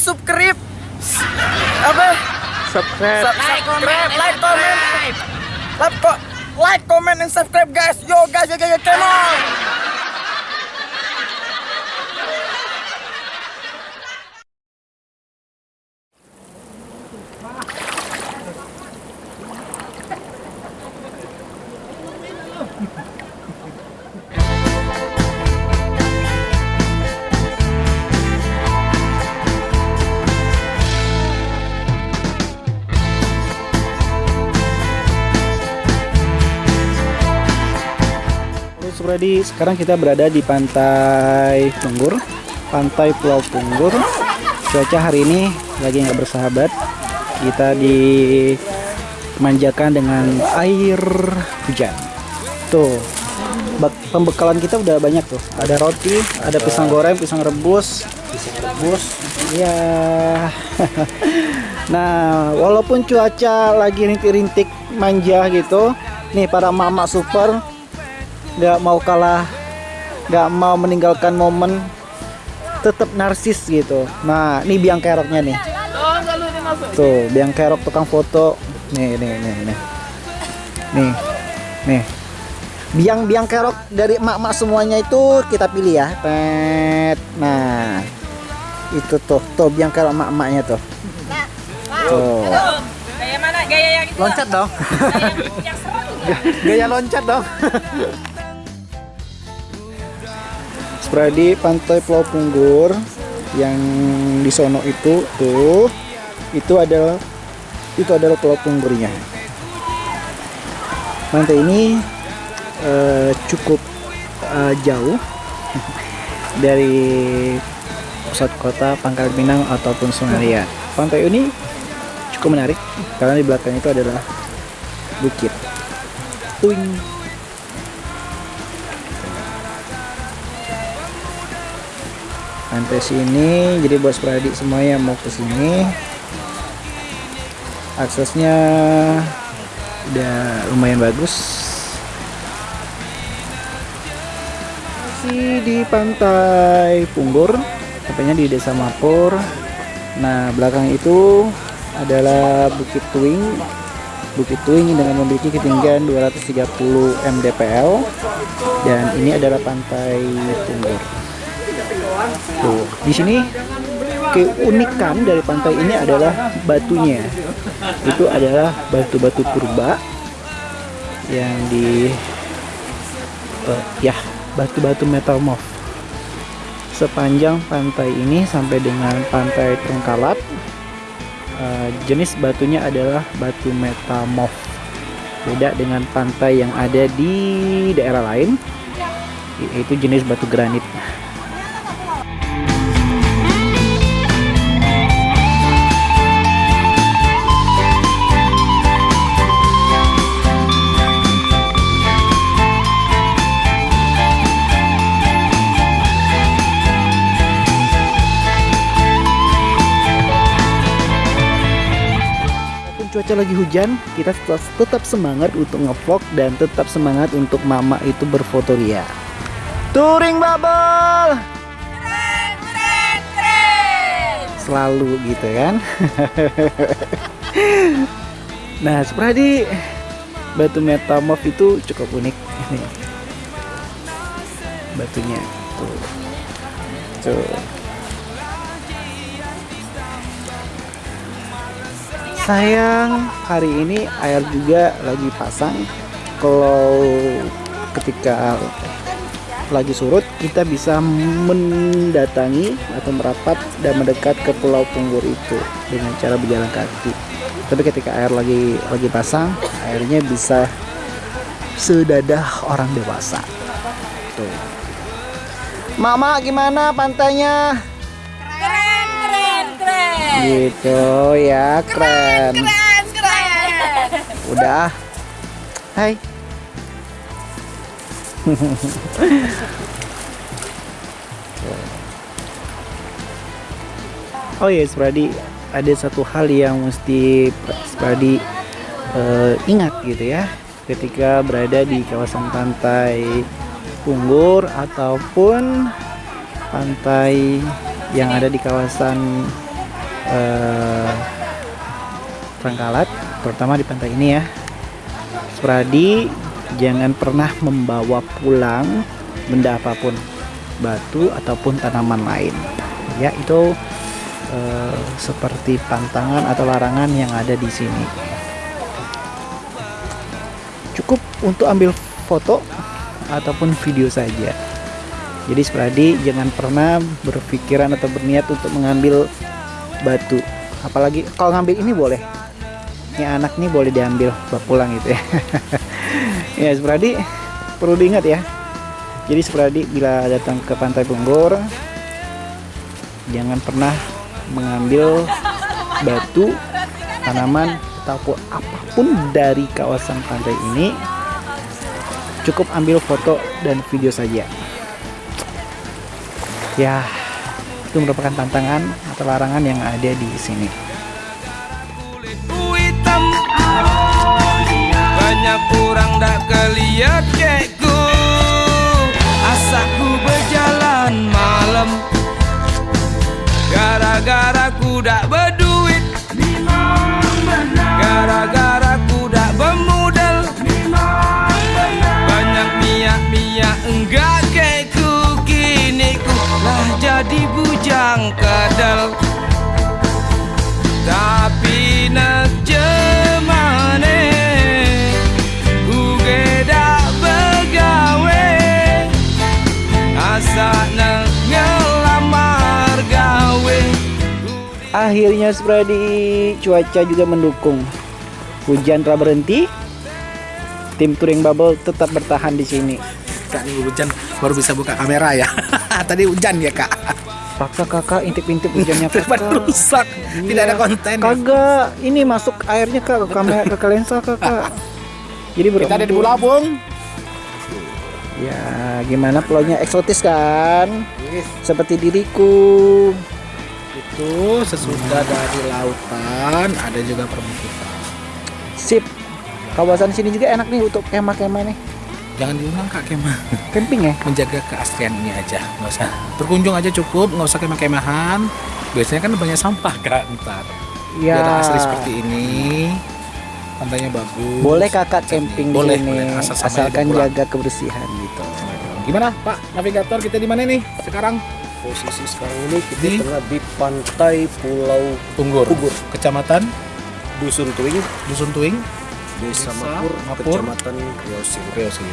subscribe. Apa? Subscribe. Sub- subscribe like comment. like kok like comment and subscribe guys. Yo guys yo guys yo, come on Subradi, sekarang kita berada di pantai Punggur, pantai Pulau Punggur. Cuaca hari ini lagi nggak bersahabat. Kita dimanjakan dengan air hujan. Tuh, pembekalan kita udah banyak tuh. Ada roti, ada pisang goreng, pisang rebus, pisang rebus. Ya. nah, walaupun cuaca lagi rintik-rintik manja gitu, nih para mama super nggak mau kalah nggak mau meninggalkan momen tetap narsis gitu. Nah ini biang keroknya nih. Tuh biang kerok tukang foto. Nih nih nih nih. Nih nih. Biang biang kerok dari emak-emak semuanya itu kita pilih ya. Tet. nah itu tuh tuh biang kerok emak-emaknya tuh. Tuh. Gaya mana? Gaya yang itu. loncat dong. Yang seru. gaya loncat dong Spradi pantai Pulau Punggur. Yang di sono itu tuh itu adalah itu adalah Pulau Punggurnya. Pantai ini eh, cukup eh, jauh dari pusat kota Pangkal Pinang ataupun Sungaria pantai ini cukup menarik karena di belakang itu adalah bukit. Tuing. Pantai sini, jadi buat spradik semua yang mau ke sini, aksesnya udah lumayan bagus. Masih di pantai Punggur, tepatnya di Desa Mapur. Nah, belakang itu adalah Bukit Tuing Bukit Tuing dengan memiliki ketinggian 230 mdpl dan ini adalah pantai Punggur. Tuh, di sini keunikan dari pantai ini adalah batunya. Itu adalah batu-batu purba yang di eh, ya, batu-batu metamorf. Sepanjang pantai ini sampai dengan pantai Trengkalap Uh, jenis batunya adalah batu metamorf beda dengan pantai yang ada di daerah lain yaitu jenis batu granit cuaca lagi hujan, kita tetap, tetap semangat untuk ngevlog dan tetap semangat untuk mama itu berfoto ria. Touring bubble! Selalu gitu kan. nah, seperti batu metamorf itu cukup unik. Nih. Batunya tuh. Tuh. Sayang hari ini air juga lagi pasang. Kalau ketika lagi surut kita bisa mendatangi atau merapat dan mendekat ke pulau Punggur itu dengan cara berjalan kaki. Tapi ketika air lagi lagi pasang airnya bisa sedadah orang dewasa. Tuh. Mama gimana pantainya. Gitu ya keren Keren, keren. Udah. Hai. oh iya, Spradi, ada satu hal yang mesti Spradi eh, ingat gitu ya, ketika berada di kawasan pantai Punggur ataupun pantai yang ada di kawasan eh, Trenggalek, terutama di pantai ini ya. Spradi jangan pernah membawa pulang benda apa pun, batu ataupun tanaman lain. Ya, itu eh, seperti pantangan atau larangan yang ada di sini. Cukup untuk ambil foto ataupun video saja. Jadi Spradi jangan pernah berpikiran atau berniat untuk mengambil batu. Apalagi kalau ngambil ini boleh. Ini anak nih boleh diambil bawa pulang gitu ya. ya Spradi perlu diingat ya. Jadi Spradi bila datang ke Pantai Punggur jangan pernah mengambil batu, tanaman ataupun apa pun dari kawasan pantai ini. Cukup ambil foto dan video saja ya itu merupakan tantangan atau larangan yang ada di sini. Gara-gara ku dak berduit. Gara-gara jadi bujang kadal. Tapi nak jemane Uge dak begawe. Nak ngelamar gawe. Akhirnya Spradi cuaca juga mendukung. Hujan telah berhenti. Tim touring bubble tetap bertahan di sini. Kak nih hujan baru bisa buka kamera ya. Tadi hujan ya kak. paksa kakak intip-intip hujannya kakak rusak. Tidak ada konten. kagak ini masuk airnya kak ke kamera ke lensa kakak jadi Kita ada di. Bulabung. ya gimana pulaunya eksotis kan seperti diriku Itu sesudah dari lautan ada juga perbukitan. sip kawasan sini juga enak nih untuk kemah-kemah nih Jangan diulang kak kemah. camping ya Menjaga keaslian ini aja. Nggak usah. Berkunjung aja cukup. Nggak usah kemah-kemahan. Biasanya kan banyak sampah kak ntar. ya Biar asli seperti ini. Pantainya bagus. boleh kakak camping Boleh, di sini boleh. Asal asalkan jaga kebersihan gitu Gimana Pak Navigator kita di mana nih sekarang? Posisi sekarang ini kita Di? tengah di pantai Pulau Punggur. Punggur. Kecamatan Dusun Tuing, Dusun Tuing. Desa Mapur, Mapur. Kecamatan Riosir. Oke, oke.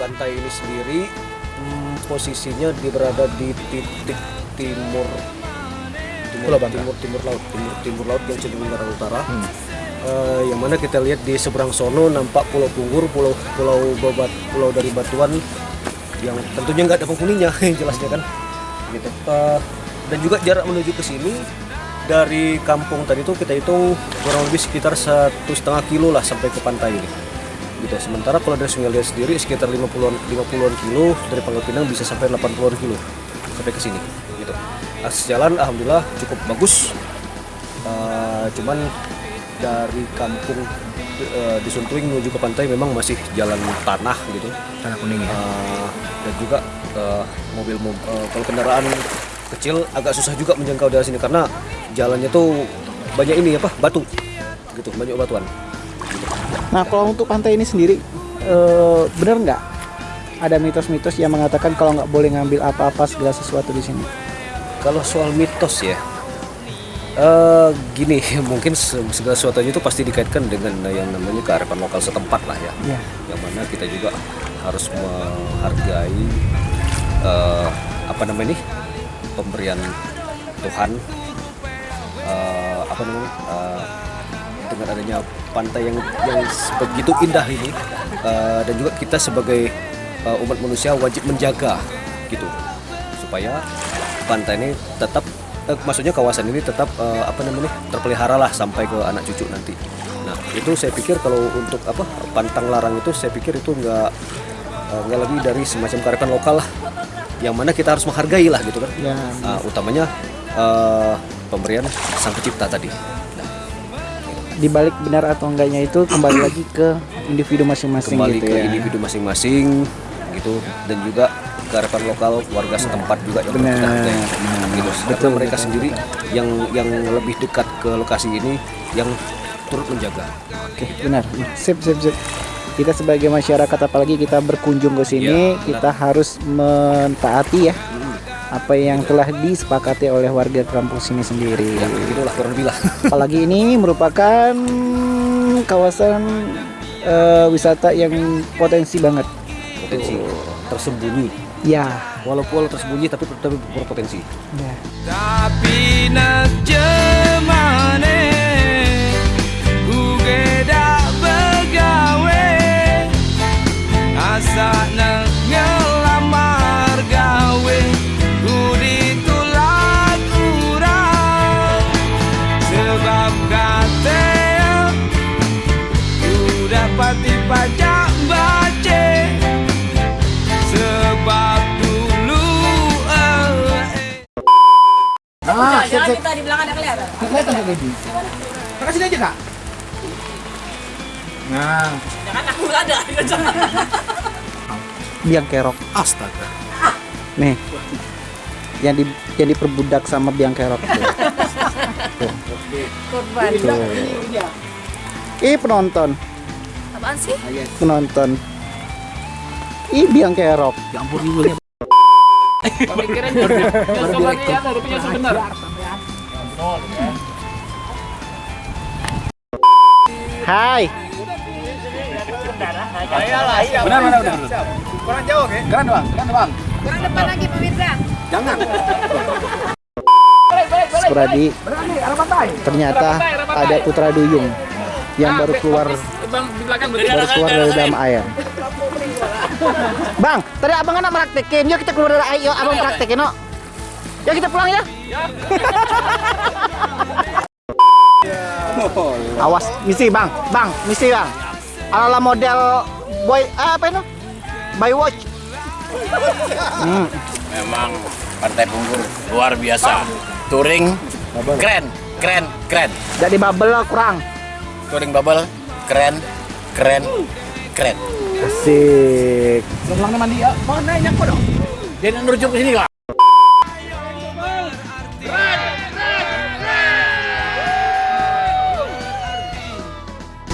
Pantai ini sendiri hmm, posisinya di berada di titik timur timur Pulau Bangka. timur timur laut timur timur laut yang cenderung ke arah utara. Hmm. Eh, yang mana kita lihat di seberang sono nampak Pulau Punggur, Pulau Pulau Babat, Pulau dari Batuan yang tentunya nggak ada penghuninya jelasnya kan. Gitu. Eh, dan juga jarak menuju ke sini dari kampung tadi itu kita hitung kurang lebih sekitar satu setengah kilo lah sampai ke pantai ini. Gitu. Sementara kalau dari Sungai Liat sendiri sekitar 50-an 50-an kilo dari Pangkal Pinang bisa sampai 80-an kilo sampai ke sini. Gitu. Akses jalan alhamdulillah cukup bagus. Eh, cuman dari kampung eh, di Suntuing menuju ke pantai memang masih jalan tanah gitu Tanah kuning ya. Eh, dan juga eh, mobil mobil kalau kendaraan kecil agak susah juga menjangkau dari sini karena jalannya tuh banyak ini apa batu. Gitu banyak batuan. Nah kalau untuk pantai ini sendiri eh, bener nggak? Ada mitos-mitos yang mengatakan kalau nggak boleh ngambil apa-apa segala sesuatu di sini? Kalau soal mitos ya eh gini mungkin se- segala sesuatunya itu pasti dikaitkan dengan yang namanya kearifan lokal setempat lah ya. Ya yang mana kita juga harus menghargai eh, apa namanya nih pemberian Tuhan eh, apa namanya eh, dengan adanya pantai yang yang begitu indah ini eh, dan juga kita sebagai eh, umat manusia wajib menjaga gitu supaya pantai ini tetap eh, maksudnya kawasan ini tetap eh, apa namanya terpelihara lah sampai ke anak cucu nanti. Nah itu saya pikir kalau untuk apa pantang larang itu saya pikir itu nggak nggak lebih dari semacam kearifan lokal lah, yang mana kita harus menghargai lah gitu kan. ya Ah, utamanya eh, pemberian sang pencipta tadi. dibalik benar atau enggaknya itu kembali lagi ke individu masing-masing Kembali gitu ke ya individu masing-masing gitu dan juga kearifan lokal warga setempat juga yang Benar, kita hargai. benar. gitu. Betul, Betul mereka betul, sendiri yang yang lebih dekat ke lokasi ini yang turut menjaga. Oke, benar. Sip, sip, sip. Kita sebagai masyarakat apalagi kita berkunjung ke sini, Iya, kita harus mentaati ya apa yang telah disepakati oleh warga kampung sini sendiri. Ya, begitulah kurang lebih lah. Apalagi ini merupakan kawasan eh, wisata yang potensi banget. Potensi tersembunyi. Ya. Walaupun tersembunyi tapi tapi berpotensi. ya. Tapi Nah, jangan kita di belakang ada kelihatan. Makasih aja kak. Nah, Jangan aku nggak ada. Biang kerok. Astaga. Nih. Yang di yang diperbudak sama biang kerok. Korban. Ih penonton, Apaan sih? penonton. Ih biang kerok. Ya ampun ya. Hai. Benar benar benar. Kurang jauh ke? Keren bang, keren bang. Kurang depan lagi pemirsa. Suradi. Ternyata ada putra duyung yang baru keluar baru keluar dari dalam air. Bang, tadi abang anak praktekin. Yuk kita keluar dari. Yuk abang praktekin, no. Yuk kita pulang ya. Awas, misi bang, bang, misi bang. Ala model boy ah, apa itu? By watch. Hmm. Memang Partai Punggur luar biasa. Touring keren, keren, keren. Jadi bubble kurang. Touring bubble keren, keren, keren. Asik. Pulang mandi ya. Mana yang dong? Jangan merujuk ke sini lah.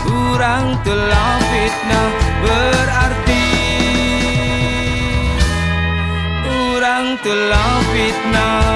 Kurang telah fitnah berarti Kurang telah fitnah